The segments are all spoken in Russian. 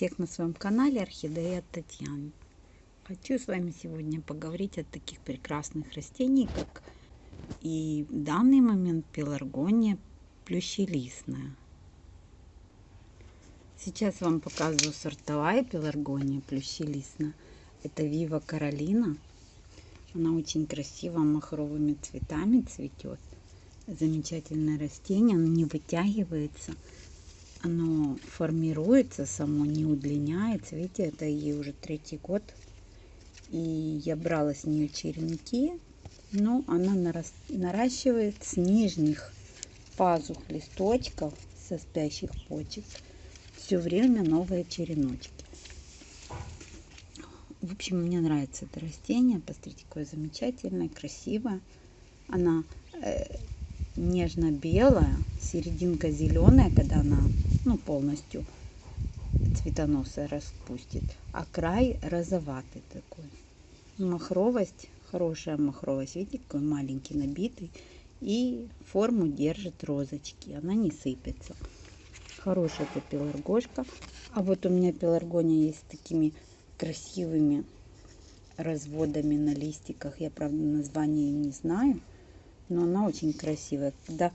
Всех на своем канале Орхидея Татьяны. Хочу с вами сегодня поговорить о таких прекрасных растений, как и в данный момент пеларгония плющелистная. Сейчас вам показываю сортовая пеларгония плющелистная. Это Вива Каролина. Она очень красиво махровыми цветами цветет. Замечательное растение, оно не вытягивается оно формируется само, не удлиняется. Видите, это ей уже третий год. И я брала с нее черенки, но она наращивает с нижних пазух листочков со спящих почек все время новые череночки. В общем, мне нравится это растение. Посмотрите, какое замечательное, красивое. Она э, нежно-белая, серединка зеленая, когда она ну, полностью цветоносая распустит, а край розоватый такой. Махровость, хорошая махровость, видите, какой маленький набитый. И форму держит розочки, она не сыпется. Хорошая это пеларгошка. А вот у меня пеларгония есть с такими красивыми разводами на листиках. Я, правда, название не знаю но она очень красивая. Когда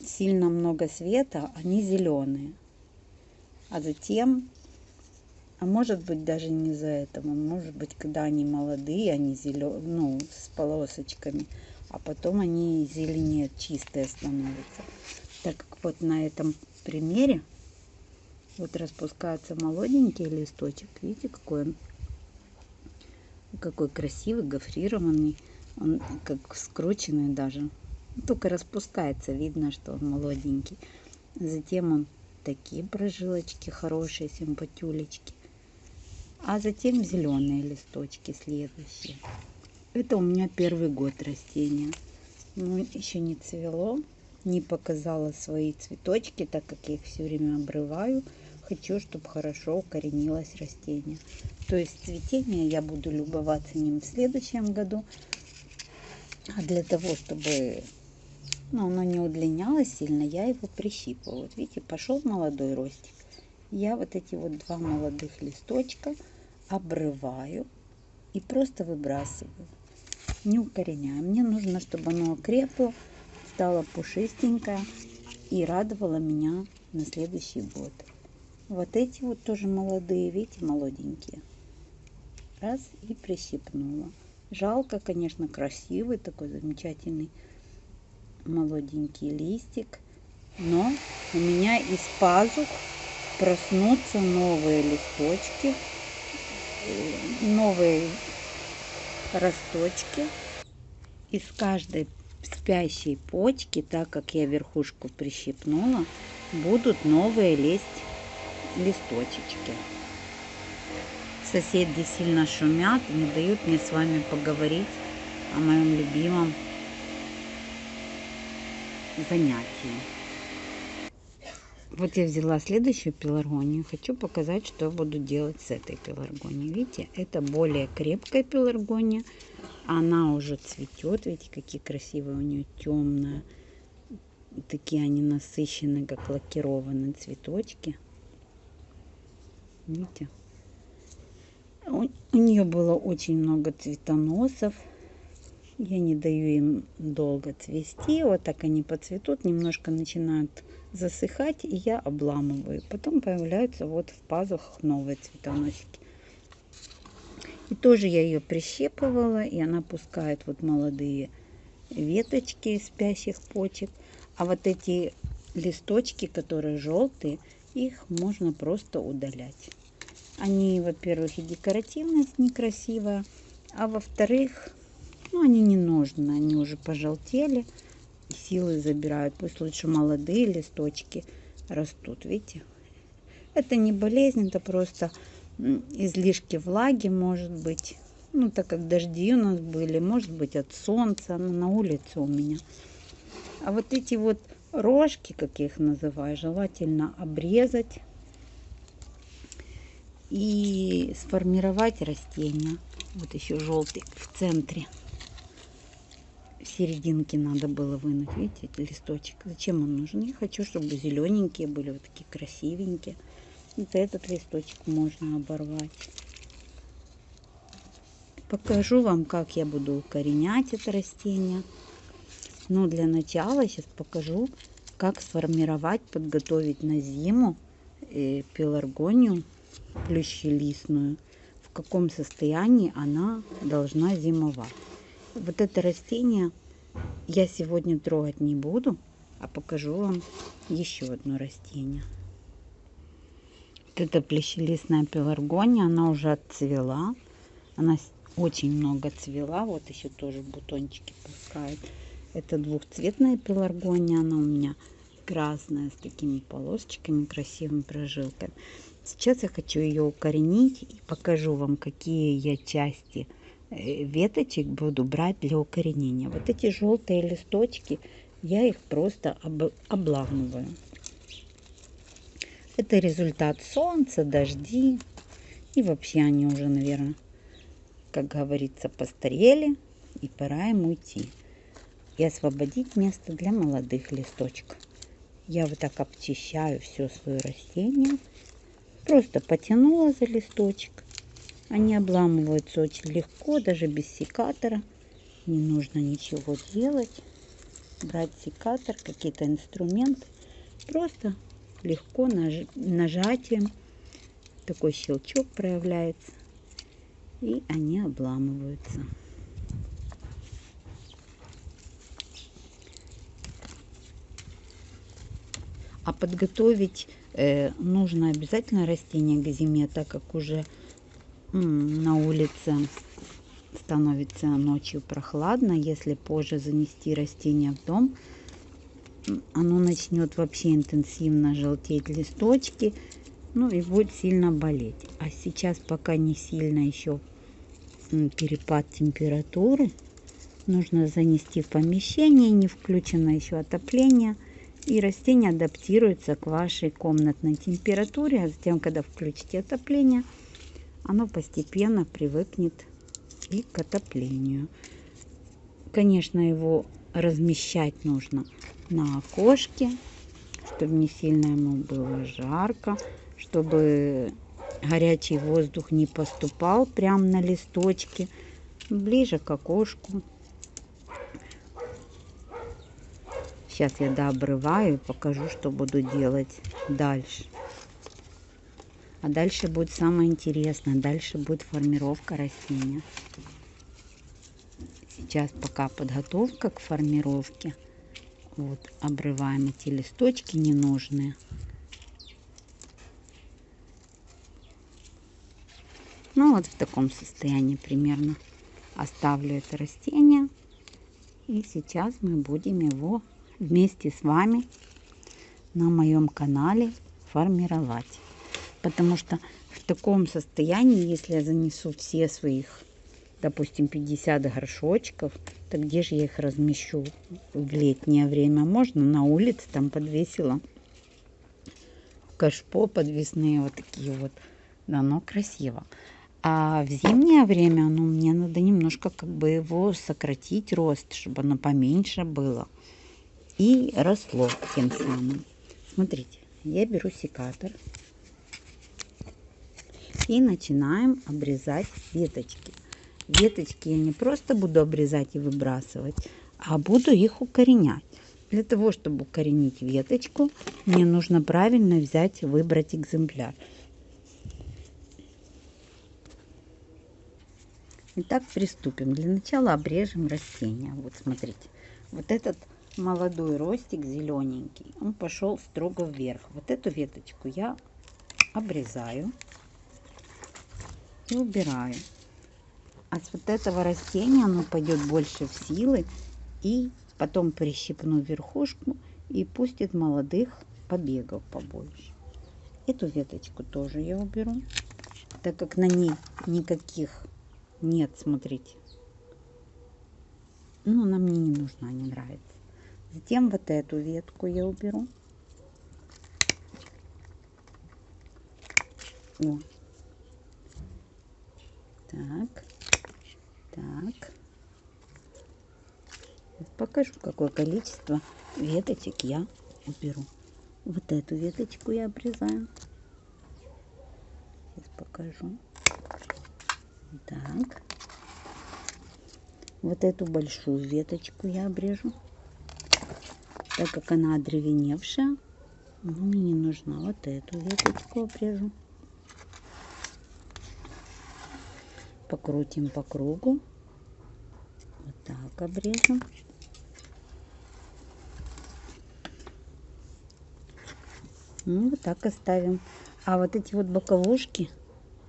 сильно много света, они зеленые. А затем, а может быть даже не за этого, может быть, когда они молодые, они зеленые, ну, с полосочками, а потом они зеленее, чистые становятся. Так как вот на этом примере вот распускается молоденький листочек. Видите, какой он, какой красивый, гофрированный. Он как скрученный даже. Только распускается, видно, что он молоденький. Затем он такие прожилочки хорошие, симпатюлечки. А затем зеленые листочки следующие. Это у меня первый год растения. Ну, еще не цвело, не показала свои цветочки, так как я их все время обрываю. Хочу, чтобы хорошо укоренилось растение. То есть цветение я буду любоваться ним в следующем году. А для того, чтобы ну, оно не удлинялось сильно, я его прищипывала. Вот видите, пошел молодой ростик. Я вот эти вот два молодых листочка обрываю и просто выбрасываю. Не укореняю. Мне нужно, чтобы оно окрепло, стало пушистенькое и радовало меня на следующий год. Вот эти вот тоже молодые, видите, молоденькие. Раз и прищипнула. Жалко, конечно, красивый такой замечательный молоденький листик. Но у меня из пазух проснутся новые листочки, новые росточки. Из каждой спящей почки, так как я верхушку прищипнула, будут новые лезть листочечки. Соседи сильно шумят, не дают мне с вами поговорить о моем любимом занятии. Вот я взяла следующую пеларгонию. Хочу показать, что буду делать с этой пеларгонией. Видите, это более крепкая пеларгония. Она уже цветет. Видите, какие красивые у нее темные. Такие они насыщенные, как лакированные цветочки. Видите? У, у нее было очень много цветоносов. Я не даю им долго цвести. Вот так они поцветут, немножко начинают засыхать, и я обламываю. Потом появляются вот в пазухах новые цветоносики. И тоже я ее прищепывала, и она пускает вот молодые веточки спящих почек. А вот эти листочки, которые желтые, их можно просто удалять. Они, во-первых, и декоративность некрасивая, а во-вторых, ну, они не нужны, они уже пожелтели, силы забирают. Пусть лучше молодые листочки растут, видите? Это не болезнь, это просто излишки влаги, может быть. Ну, так как дожди у нас были, может быть, от солнца, но на улице у меня. А вот эти вот рожки, как я их называю, желательно обрезать и сформировать растение. Вот еще желтый в центре. В серединке надо было вынуть, видите, листочек. Зачем он нужен? Я хочу, чтобы зелененькие были, вот такие красивенькие. Вот этот листочек можно оборвать. Покажу вам, как я буду укоренять это растение. Но для начала сейчас покажу, как сформировать, подготовить на зиму э, пеларгонию плющелистную, в каком состоянии она должна зимовать. Вот это растение я сегодня трогать не буду, а покажу вам еще одно растение. Вот это плещелистная пеларгония, она уже отцвела. Она очень много цвела. Вот еще тоже бутончики пускают. Это двухцветная пеларгония. Она у меня красная с такими полосочками, красивыми прожилками. Сейчас я хочу ее укоренить и покажу вам, какие я части э, веточек буду брать для укоренения. Вот эти желтые листочки, я их просто об, обламываю. Это результат солнца, дожди. И вообще они уже, наверное, как говорится, постарели. И пора им уйти. И освободить место для молодых листочков. Я вот так обчищаю все свое растение. Просто потянула за листочек. Они обламываются очень легко, даже без секатора. Не нужно ничего делать. Брать секатор, какие-то инструменты. Просто легко наж... нажатием такой щелчок проявляется. И они обламываются. А подготовить э, нужно обязательно растение к зиме, так как уже на улице становится ночью прохладно. Если позже занести растение в дом, оно начнет вообще интенсивно желтеть листочки, ну и будет сильно болеть. А сейчас пока не сильно еще перепад температуры, нужно занести в помещение, не включено еще отопление – и растение адаптируется к вашей комнатной температуре. А затем, когда включите отопление, оно постепенно привыкнет и к отоплению. Конечно, его размещать нужно на окошке, чтобы не сильно ему было жарко, чтобы горячий воздух не поступал прямо на листочки, ближе к окошку. Сейчас я дообрываю и покажу, что буду делать дальше. А дальше будет самое интересное. Дальше будет формировка растения. Сейчас пока подготовка к формировке. Вот, обрываем эти листочки ненужные. Ну вот в таком состоянии примерно оставлю это растение. И сейчас мы будем его вместе с вами на моем канале формировать. Потому что в таком состоянии, если я занесу все своих, допустим, 50 горшочков, то где же я их размещу в летнее время? Можно на улице, там подвесила кашпо подвесные вот такие вот. Да, но красиво. А в зимнее время, ну, мне надо немножко как бы его сократить рост, чтобы оно поменьше было и росло тем самым. Смотрите, я беру секатор и начинаем обрезать веточки. Веточки я не просто буду обрезать и выбрасывать, а буду их укоренять. Для того, чтобы укоренить веточку, мне нужно правильно взять, выбрать экземпляр. Итак, приступим. Для начала обрежем растение. Вот смотрите, вот этот молодой ростик зелененький, он пошел строго вверх. Вот эту веточку я обрезаю и убираю. А с вот этого растения оно пойдет больше в силы и потом прищипну верхушку и пустит молодых побегов побольше. Эту веточку тоже я уберу, так как на ней никаких нет, смотрите. Ну, она мне не нужна, не нравится. Затем вот эту ветку я уберу. О. Так. Так. Покажу, какое количество веточек я уберу. Вот эту веточку я обрезаю. покажу. Так. Вот эту большую веточку я обрежу, так как она одревеневшая. Но мне не нужна. Вот эту веточку обрежу. Покрутим по кругу. Вот так обрежем. Ну, вот так оставим. А вот эти вот боковушки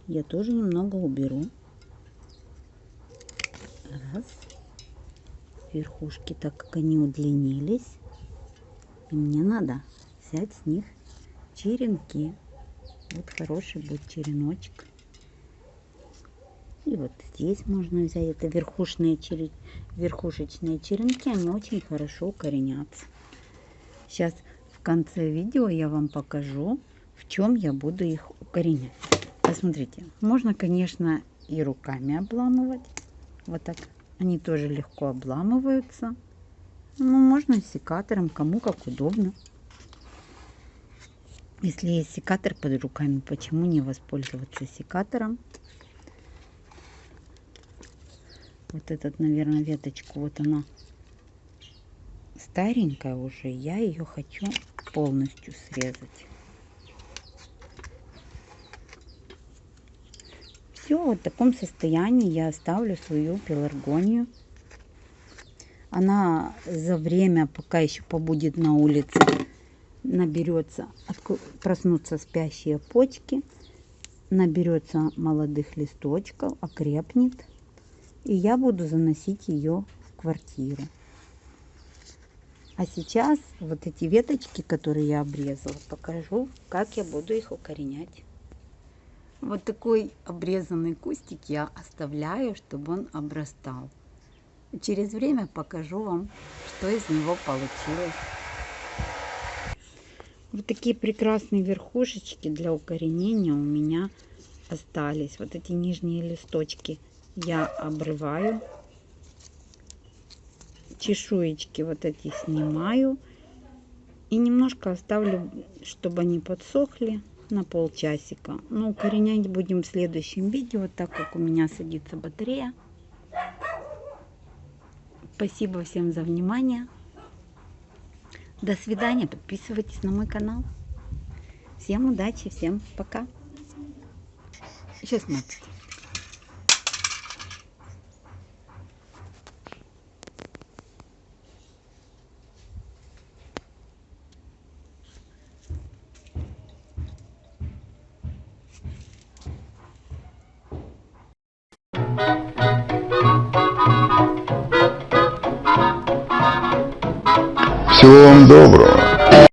я тоже немного уберу. Раз. Верхушки, так как они удлинились. И мне надо взять с них черенки. Вот хороший будет череночек. И вот здесь можно взять. Это верхушные верхушечные черенки. Они очень хорошо укоренятся. Сейчас конце видео я вам покажу, в чем я буду их укоренять. Посмотрите, можно, конечно, и руками обламывать. Вот так. Они тоже легко обламываются. Ну, можно секатором, кому как удобно. Если есть секатор под руками, почему не воспользоваться секатором? Вот этот, наверное, веточку, вот она старенькая уже. Я ее хочу полностью срезать. Все, вот в таком состоянии я оставлю свою пеларгонию. Она за время, пока еще побудет на улице, наберется, проснутся спящие почки, наберется молодых листочков, окрепнет. И я буду заносить ее в квартиру. А сейчас вот эти веточки, которые я обрезала, покажу, как я буду их укоренять. Вот такой обрезанный кустик я оставляю, чтобы он обрастал. Через время покажу вам, что из него получилось. Вот такие прекрасные верхушечки для укоренения у меня остались. Вот эти нижние листочки я обрываю чешуечки вот эти снимаю. И немножко оставлю, чтобы они подсохли на полчасика. Но укоренять будем в следующем видео, так как у меня садится батарея. Спасибо всем за внимание. До свидания. Подписывайтесь на мой канал. Всем удачи, всем пока. Сейчас смотрите. Доброго.